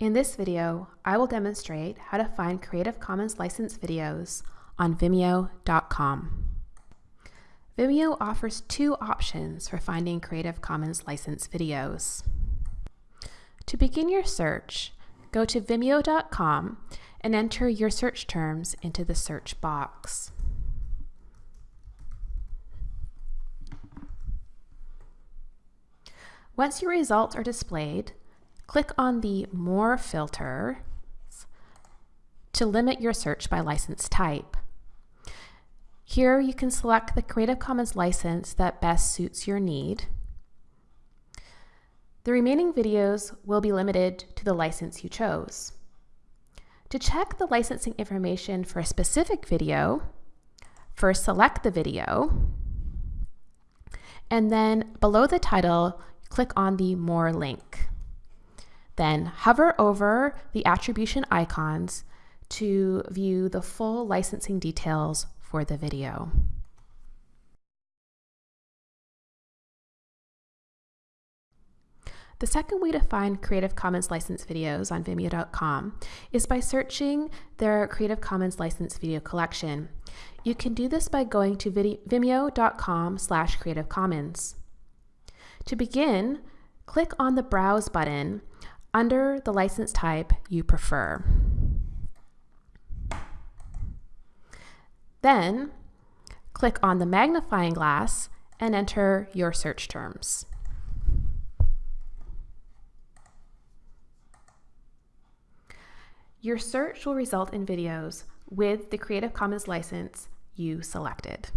In this video, I will demonstrate how to find Creative Commons licensed videos on Vimeo.com. Vimeo offers two options for finding Creative Commons licensed videos. To begin your search, go to Vimeo.com and enter your search terms into the search box. Once your results are displayed, click on the More filter to limit your search by license type. Here you can select the Creative Commons license that best suits your need. The remaining videos will be limited to the license you chose. To check the licensing information for a specific video, first select the video, and then below the title, click on the More link. Then hover over the attribution icons to view the full licensing details for the video. The second way to find Creative Commons licensed videos on Vimeo.com is by searching their Creative Commons licensed video collection. You can do this by going to vimeo.com slash Creative Commons. To begin, click on the Browse button under the license type you prefer. Then, click on the magnifying glass and enter your search terms. Your search will result in videos with the Creative Commons license you selected.